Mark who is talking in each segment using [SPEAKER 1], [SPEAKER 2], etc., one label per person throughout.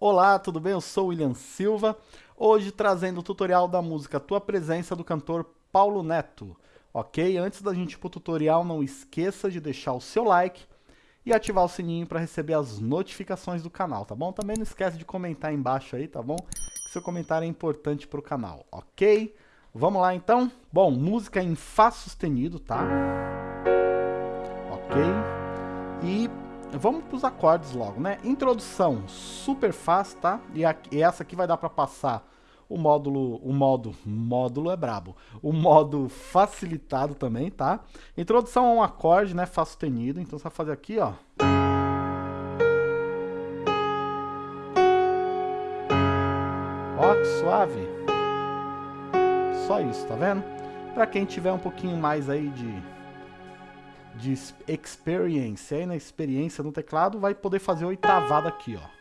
[SPEAKER 1] Olá, tudo bem? Eu sou o William Silva, hoje trazendo o tutorial da música Tua Presença do cantor Paulo Neto. Ok? Antes da gente ir pro tutorial, não esqueça de deixar o seu like e ativar o sininho para receber as notificações do canal, tá bom? Também não esquece de comentar embaixo aí, tá bom? Que seu comentário é importante pro canal, ok? Vamos lá então? Bom, música em Fá sustenido, tá? Ok? E vamos para os acordes logo, né? Introdução super fácil, tá? E, e essa aqui vai dar para passar o módulo, o modo, módulo é brabo, o modo facilitado também, tá? Introdução a um acorde, né? Fá sustenido, então você vai fazer aqui, ó. Ó, que suave. Só isso, tá vendo? Para quem tiver um pouquinho mais aí de de experience, aí na experiência no teclado, vai poder fazer oitavada aqui, ó.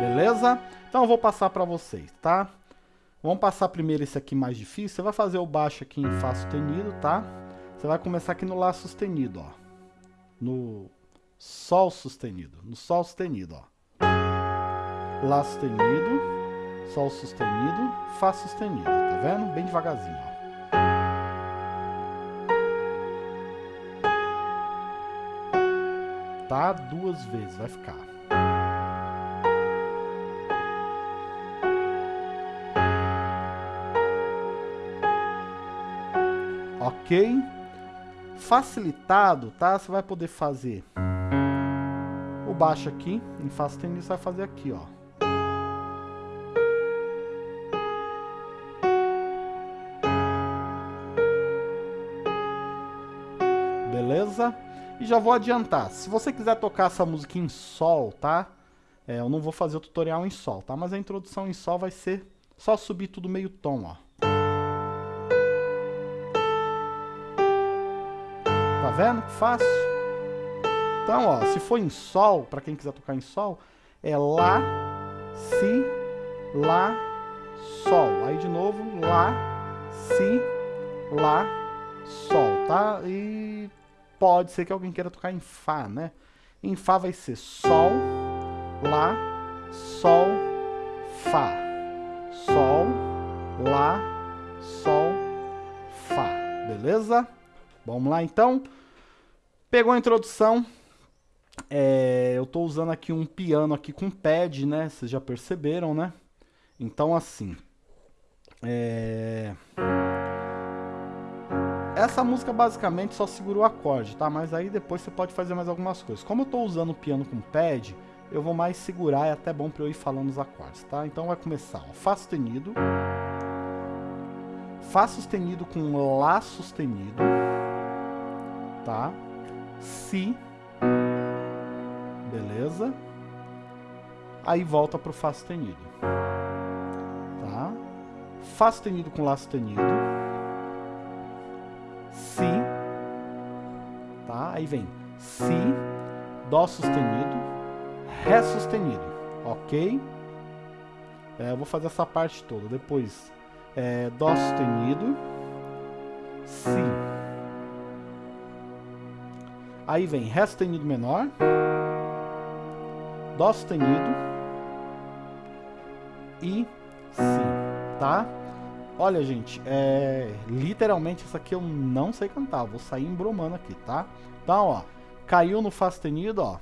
[SPEAKER 1] Beleza? Então eu vou passar para vocês, tá? Vamos passar primeiro esse aqui mais difícil. Você vai fazer o baixo aqui em Fá sustenido, tá? Você vai começar aqui no Lá sustenido, ó. No Sol sustenido. No Sol sustenido, ó. Lá sustenido. Sol sustenido, Fá sustenido, tá vendo? Bem devagarzinho, ó. Tá? Duas vezes, vai ficar. Ok? Facilitado, tá? Você vai poder fazer o baixo aqui, em Fá sustenido, você vai fazer aqui, ó. E já vou adiantar, se você quiser tocar essa música em sol, tá? É, eu não vou fazer o tutorial em sol, tá? Mas a introdução em sol vai ser só subir tudo meio tom, ó. Tá vendo? Fácil. Então, ó, se for em sol, para quem quiser tocar em sol, é lá, si, lá, sol. Aí de novo, lá, si, lá, sol, tá? E pode ser que alguém queira tocar em Fá, né? Em Fá vai ser Sol, Lá, Sol, Fá. Sol, Lá, Sol, Fá. Beleza? Vamos lá então? Pegou a introdução. É, eu estou usando aqui um piano aqui com pad, né? Vocês já perceberam, né? Então assim... É... Essa música basicamente só segura o acorde, tá? Mas aí depois você pode fazer mais algumas coisas. Como eu estou usando o piano com pad, eu vou mais segurar, é até bom para eu ir falando os acordes, tá? Então vai começar, ó, Fá sustenido, Fá sustenido com Lá sustenido, tá? Si, beleza? Aí volta pro Fá sustenido, tá? Fá sustenido com Lá sustenido, Si, tá? Aí vem Si, Dó sustenido, Ré sustenido, ok? É, eu vou fazer essa parte toda, depois é, Dó sustenido, Si. Aí vem Ré sustenido menor, Dó sustenido e Si, tá? Olha, gente, é... literalmente isso aqui eu não sei cantar, vou sair embromando aqui, tá? Então, ó, caiu no Fá sustenido, ó.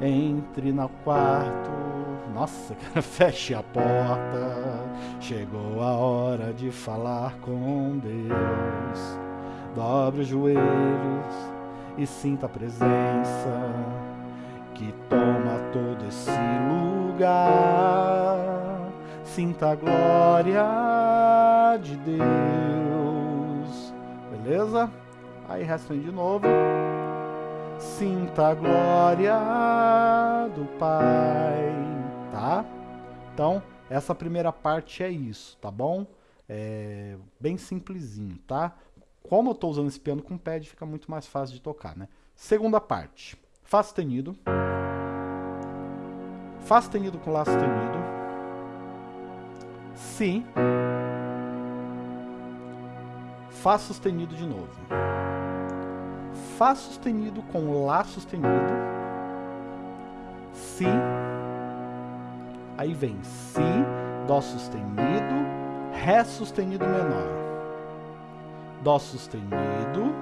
[SPEAKER 1] Entre no quarto, nossa, cara, feche a porta, chegou a hora de falar com Deus. Dobre os joelhos e sinta a presença que toma todo esse lugar sinta a glória de Deus. Beleza? Aí restam de novo. Sinta a glória do Pai, tá? Então, essa primeira parte é isso, tá bom? É bem simplesinho, tá? Como eu estou usando esse piano com pad, fica muito mais fácil de tocar, né? Segunda parte. Fá sustenido. Fá sustenido com Lá sustenido. Si, Fá sustenido de novo. Fá sustenido com Lá sustenido. Si. Aí vem Si, Dó sustenido, Ré sustenido menor. Dó sustenido.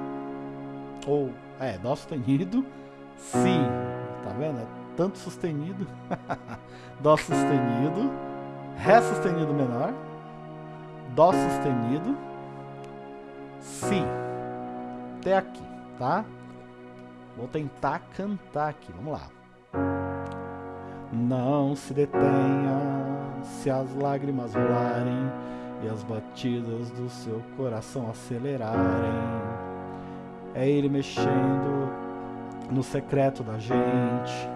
[SPEAKER 1] Ou, é, Dó sustenido. Si. Tá vendo? É tanto sustenido. Dó sustenido. Ré sustenido menor. Dó sustenido. Si. Até aqui, tá? Vou tentar cantar aqui, vamos lá. Não se detenha se as lágrimas rolarem e as batidas do seu coração acelerarem. É ele mexendo no secreto da gente,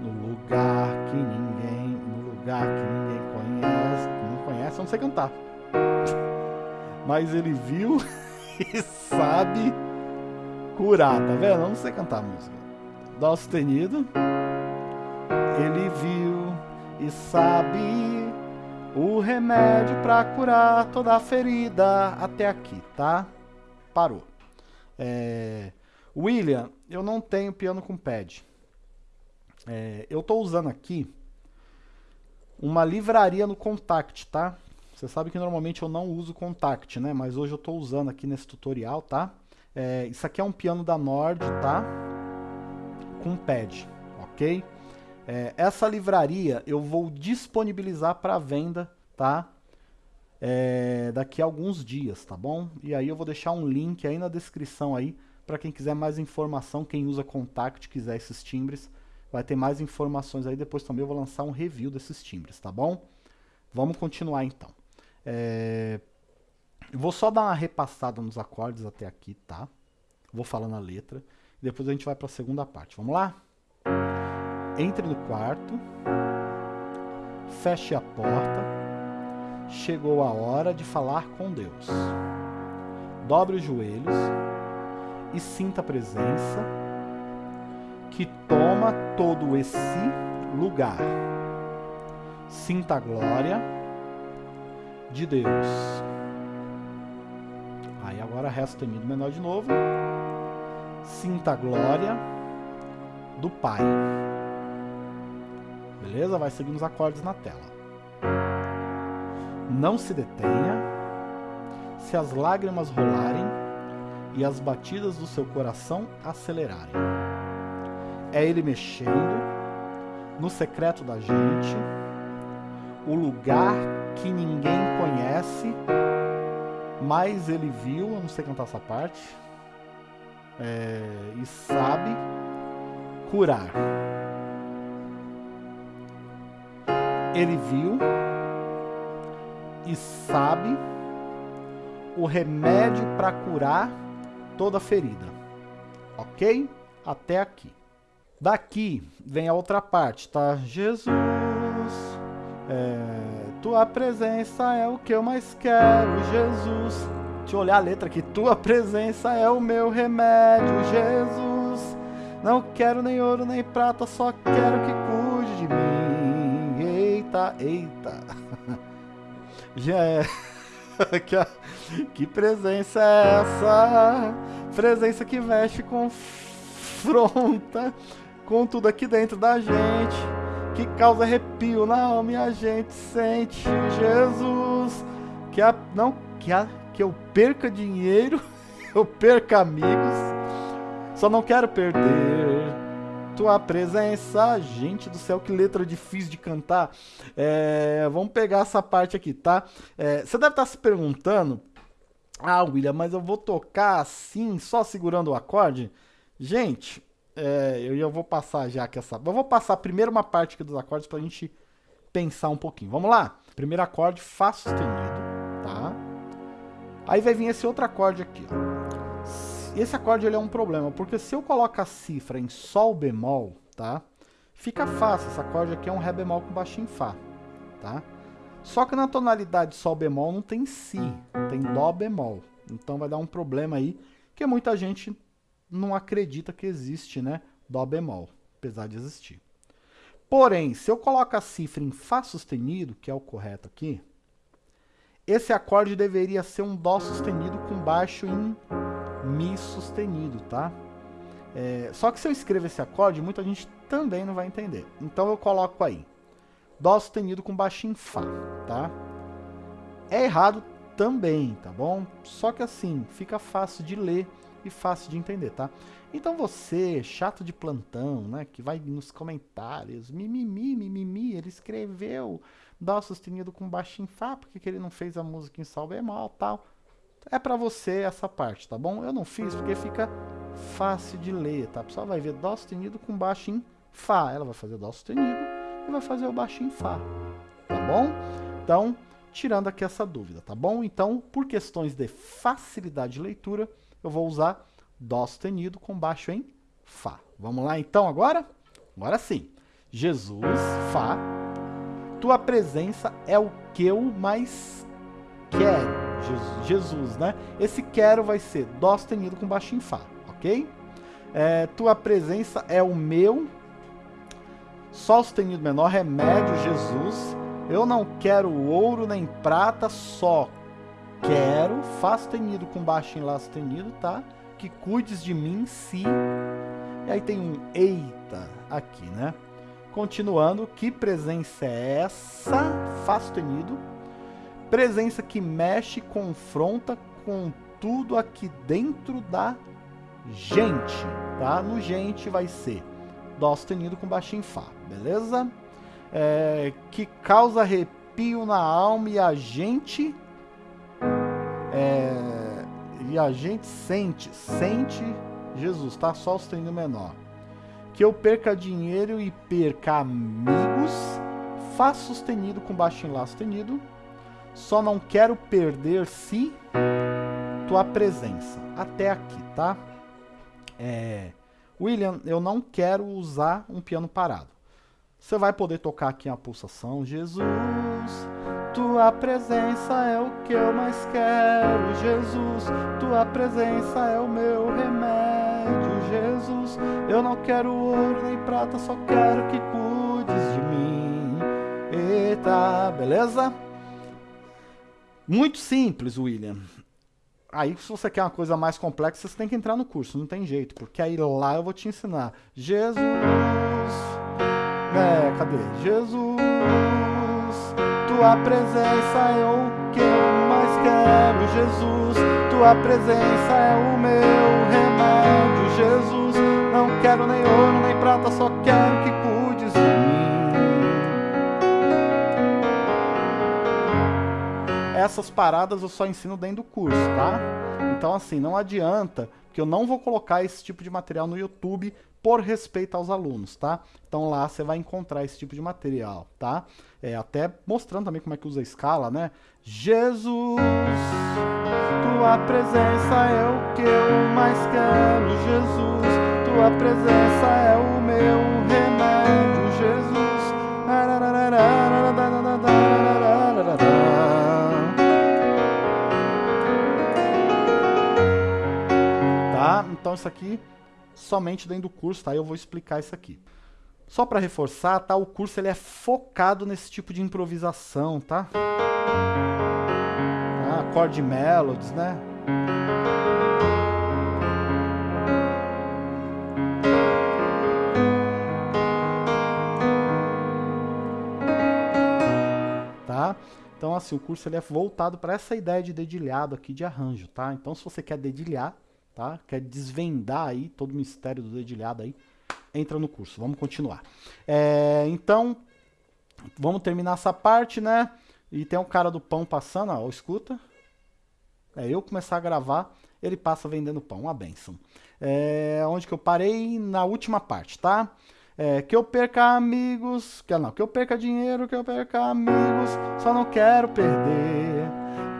[SPEAKER 1] no lugar que ninguém, lugar que ninguém conhece, não conhece, eu não sei cantar. Mas ele viu e sabe curar, tá vendo? Eu não sei cantar música. Dó sustenido. Ele viu e sabe o remédio para curar toda a ferida até aqui, tá? Parou. É... William, eu não tenho piano com pad. É, eu estou usando aqui uma livraria no Contact, tá? Você sabe que normalmente eu não uso Contact, né? Mas hoje eu estou usando aqui nesse tutorial, tá? É, isso aqui é um piano da Nord, tá? Com pad, ok? É, essa livraria eu vou disponibilizar para venda, tá? É, daqui a alguns dias, tá bom? E aí eu vou deixar um link aí na descrição aí para quem quiser mais informação, quem usa Contact, quiser esses timbres, vai ter mais informações aí. Depois também eu vou lançar um review desses timbres, tá bom? Vamos continuar então. É, vou só dar uma repassada nos acordes até aqui, tá? Vou falar na letra. Depois a gente vai para a segunda parte. Vamos lá? Entre no quarto, feche a porta, chegou a hora de falar com Deus. Dobre os joelhos e sinta a presença que toma todo esse lugar. Sinta a glória de Deus. Aí agora resta o menor de novo. Sinta a glória do Pai. Beleza? Vai seguindo os acordes na tela. Não se detenha. Se as lágrimas rolarem e as batidas do seu coração acelerarem. É ele mexendo no secreto da gente, o lugar que ninguém conhece, mas ele viu, eu não sei cantar essa parte, é, e sabe curar. ele viu e sabe o remédio para curar toda ferida. Ok? Até aqui. Daqui vem a outra parte, tá? Jesus, é, tua presença é o que eu mais quero, Jesus. Deixa eu olhar a letra aqui. Tua presença é o meu remédio, Jesus. Não quero nem ouro nem prata, só quero que cuide de mim eita, eita. Já é. que presença é essa? Presença que veste confronta com tudo aqui dentro da gente. Que causa arrepio na alma e a gente sente. Jesus, que a, não que, a, que eu perca dinheiro, eu perca amigos. Só não quero perder tua presença. Gente do céu, que letra difícil de cantar. É, vamos pegar essa parte aqui, tá? É, você deve estar se perguntando, ah, William, mas eu vou tocar assim, só segurando o acorde? Gente, é, eu, vou passar já que essa... Eu vou passar primeiro uma parte aqui dos acordes pra gente pensar um pouquinho. Vamos lá? Primeiro acorde, Fá sustenido, tá? Aí vai vir esse outro acorde aqui, ó. Esse acorde ele é um problema, porque se eu coloco a cifra em Sol bemol, tá? Fica fácil, esse acorde aqui é um Ré bemol com baixo em Fá, tá? Só que na tonalidade Sol bemol não tem Si, tem Dó bemol. Então vai dar um problema aí, que muita gente não acredita que existe, né? Dó bemol, apesar de existir. Porém, se eu coloco a cifra em Fá sustenido, que é o correto aqui, esse acorde deveria ser um Dó sustenido com baixo em Mi sustenido, tá? É, só que se eu escrever esse acorde, muita gente também não vai entender. Então eu coloco aí, Dó sustenido com baixo em Fá, tá? É errado também, tá bom? Só que assim, fica fácil de ler e fácil de entender, tá? Então você, chato de plantão, né, que vai nos comentários, mimimi, mimimi, ele escreveu Dó sustenido com baixo em Fá, porque que ele não fez a música em Sol bemol, tal. É pra você essa parte, tá bom? Eu não fiz porque fica fácil de ler, tá? A pessoa vai ver Dó sustenido com baixo em Fá, ela vai fazer Dó sustenido e vai fazer o baixo em Fá, tá bom? Então, tirando aqui essa dúvida, tá bom? Então, por questões de facilidade de leitura, eu vou usar Dó sustenido com baixo em Fá. Vamos lá então agora? Agora sim. Jesus, Fá. Tua presença é o que eu mais quero. Jesus, Jesus né? Esse quero vai ser Dó sustenido com baixo em Fá, ok? É, tua presença é o meu. Sol sustenido menor, remédio, Jesus. Eu não quero ouro nem prata, só quero, Fá sustenido com baixo em Lá sustenido, tá? que cuides de mim se... E aí tem um eita aqui, né? Continuando, que presença é essa? Fá sustenido. Presença que mexe, confronta com tudo aqui dentro da gente, tá? No gente vai ser Dó sustenido com baixo em Fá, beleza? É, que causa arrepio na alma e a gente... É, e a gente sente, sente Jesus, tá? Só sustenido menor. Que eu perca dinheiro e perca amigos, Fá sustenido com baixo em Lá sustenido. Só não quero perder se tua presença. Até aqui, tá? É, William, eu não quero usar um piano parado. Você vai poder tocar aqui a pulsação. Jesus, tua presença é o que eu mais quero, Jesus. Tua presença é o meu remédio, Jesus. Eu não quero ouro nem prata, só quero que cuides de mim. Eita, beleza? Muito simples, William. Aí, se você quer uma coisa mais complexa, você tem que entrar no curso, não tem jeito, porque aí lá eu vou te ensinar. Jesus, é, cadê? Jesus tua presença é o que eu mais quero, Jesus. Tua presença é o meu remédio, Jesus. Não quero nem ouro nem prata, só quero que cuides de mim. Essas paradas eu só ensino dentro do curso, tá? Então assim, não adianta, que eu não vou colocar esse tipo de material no YouTube por respeito aos alunos, tá? Então lá você vai encontrar esse tipo de material, tá? É, até mostrando também como é que usa a escala, né? Jesus, tua presença é o que eu mais quero, Jesus, tua presença é o meu remédio, Jesus. Tá? Então isso aqui somente dentro do curso, tá? Eu vou explicar isso aqui. Só para reforçar, tá? O curso ele é focado nesse tipo de improvisação, tá? Ah, chord melodies, né? Tá? Então, assim, o curso ele é voltado para essa ideia de dedilhado aqui de arranjo, tá? Então, se você quer dedilhar, tá? Quer desvendar aí todo o mistério do dedilhado aí, entra no curso. Vamos continuar. É, então, vamos terminar essa parte, né? E tem um cara do pão passando, ó, escuta. É, eu começar a gravar, ele passa vendendo pão, uma benção. É, onde que eu parei? Na última parte, tá? É, que eu perca amigos, que não, que eu perca dinheiro, que eu perca amigos, só não quero perder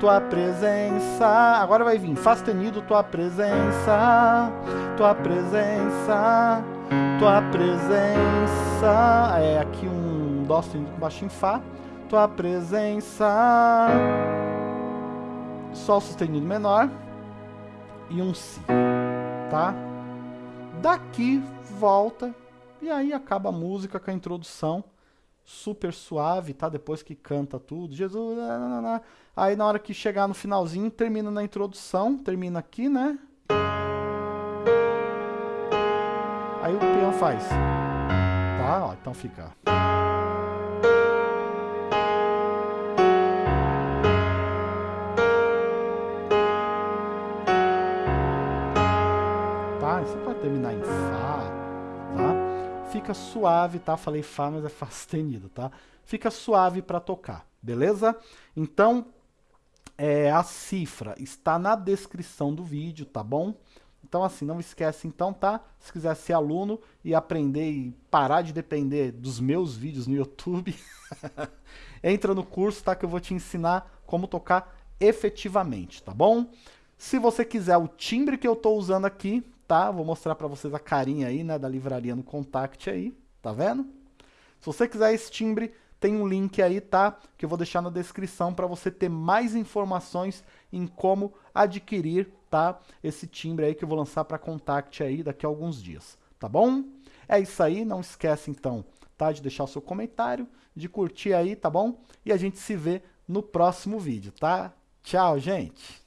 [SPEAKER 1] tua presença. Agora vai vir, faz tenido tua presença, tua presença, tua presença. É aqui um dó sustenido com baixo em fá. Tua presença, sol sustenido menor e um si, tá? Daqui volta e aí acaba a música com a introdução super suave, tá? Depois que canta tudo, Jesus, aí na hora que chegar no finalzinho, termina na introdução, termina aqui, né? Aí o peão faz, tá? Ó, então fica... Tá? Você pode terminar em Fá, tá? Fica suave, tá? Falei Fá, mas é Fá sustenido, tá? Fica suave para tocar, beleza? Então, é, a cifra está na descrição do vídeo, tá bom? Então, assim, não esquece então, tá? Se quiser ser aluno e aprender e parar de depender dos meus vídeos no YouTube, entra no curso, tá? Que eu vou te ensinar como tocar efetivamente, tá bom? Se você quiser o timbre que eu estou usando aqui, tá? Vou mostrar para vocês a carinha aí, né, da livraria no Contact aí, tá vendo? Se você quiser esse timbre, tem um link aí, tá? Que eu vou deixar na descrição para você ter mais informações em como adquirir, tá? Esse timbre aí que eu vou lançar para Contact aí daqui a alguns dias, tá bom? É isso aí, não esquece então, tá? De deixar o seu comentário, de curtir aí, tá bom? E a gente se vê no próximo vídeo, tá? Tchau, gente!